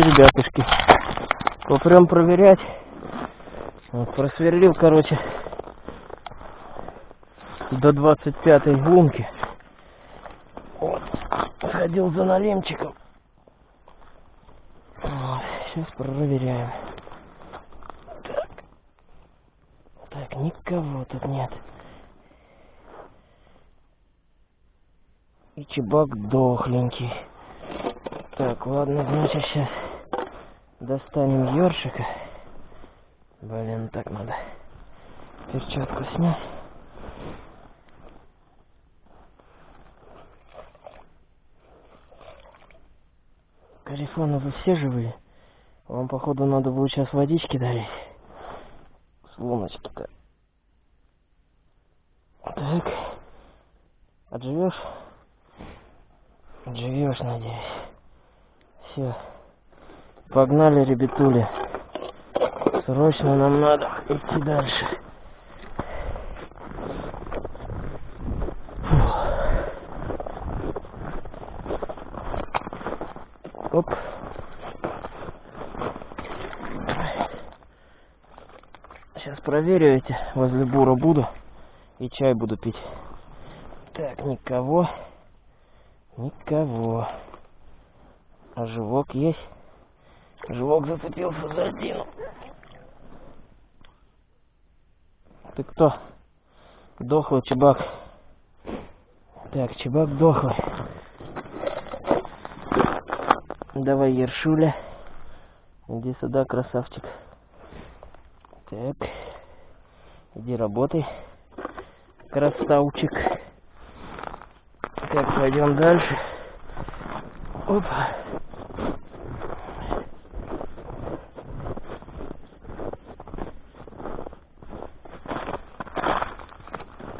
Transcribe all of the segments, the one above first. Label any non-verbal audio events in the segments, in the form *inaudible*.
ребятушки. Попрем проверять. Вот, просверлил, короче, до 25-й лунки. Вот, сходил за налимчиком. Вот, сейчас проверяем. Так. Так, никого тут нет. И чебак дохленький. Так, ладно, значит, сейчас достанем ёршика. Блин, так надо перчатку снять. Карифоны, вы все живые? Вам, походу, надо будет сейчас водички дарить. С луночки-то. Так. Отживешь? Отживешь, надеюсь. Все. Погнали, ребятули. Срочно нам надо идти дальше. Фух. Оп. Сейчас проверю эти. Возле бура буду. И чай буду пить. Так, никого. Никого. А живок есть? Живок зацепился за один. Ты кто? Дохлый чебак. Так, чебак дохлый. Давай, Ершуля. Иди сюда, красавчик. Так. Иди работай. Красавчик. Так, пойдем дальше. Опа.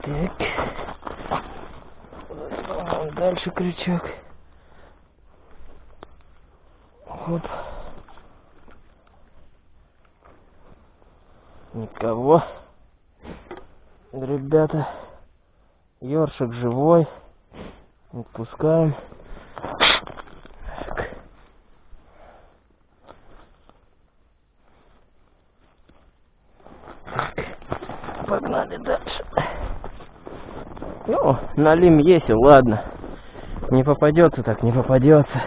Так. Вон Дальше крючок. Оп. Никого. Ребята. Ёршик живой. Отпускаем. Так. Так. Погнали дальше. Ну, налим есть, ладно. Не попадется так, не попадется.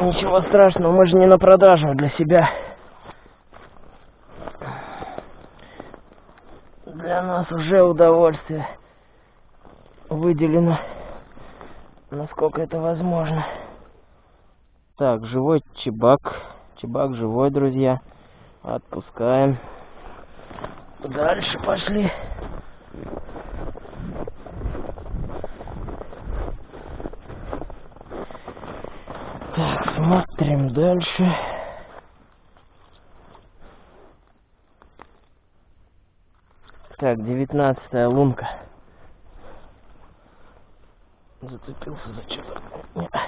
Ничего страшного, мы же не на продажу, для себя. Для нас уже удовольствие выделено, насколько это возможно. Так, живой чебак. Чебак живой, друзья. Отпускаем. Дальше пошли. Так, смотрим дальше. Так, девятнадцатая лунка. Зацепился за что-то.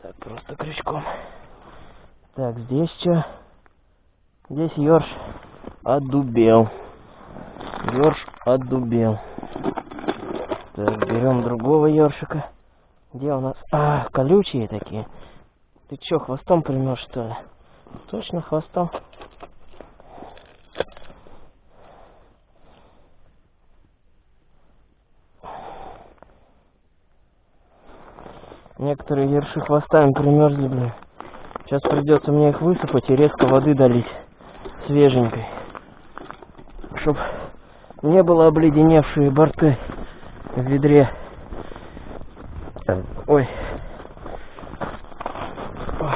Так, просто крючком. Так, здесь что? Здесь ёрш отдубел. Ёрш отдубел. Так, берем другого ёршика. Где у нас? А, колючие такие. Ты чё, хвостом примешь, что ли? Точно хвостом. Некоторые ерши хвостами примерзли, блин. Сейчас придется мне их высыпать и резко воды долить. Свеженькой. Чтоб не было обледеневшие борты в ведре. Ой. Ой.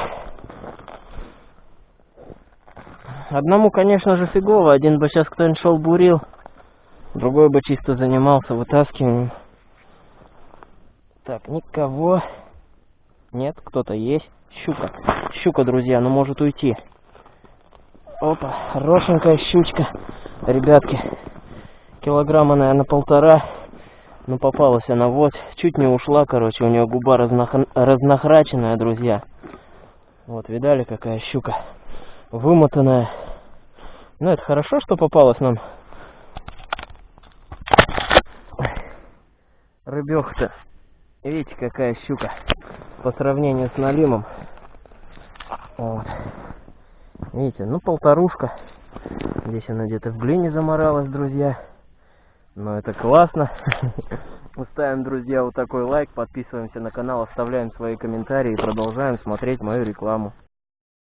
Одному, конечно же, фигово. Один бы сейчас кто-нибудь шел бурил. Другой бы чисто занимался вытаскиванием. Так, никого. Нет, кто-то есть. Щука. Щука, друзья, ну может уйти. Опа, хорошенькая щучка. Ребятки, килограмма, наверное, полтора. Ну, попалась она вот. Чуть не ушла, короче. У нее губа разнах... разнохраченная, друзья. Вот, видали, какая щука? Вымотанная. Ну, это хорошо, что попалась нам. Рыбёха-то. Видите, какая щука по сравнению с налимом. Вот. Видите, ну полторушка. Здесь она где-то в глине заморалась, друзья. Но это классно. *laughs* Мы ставим, друзья, вот такой лайк, подписываемся на канал, оставляем свои комментарии и продолжаем смотреть мою рекламу.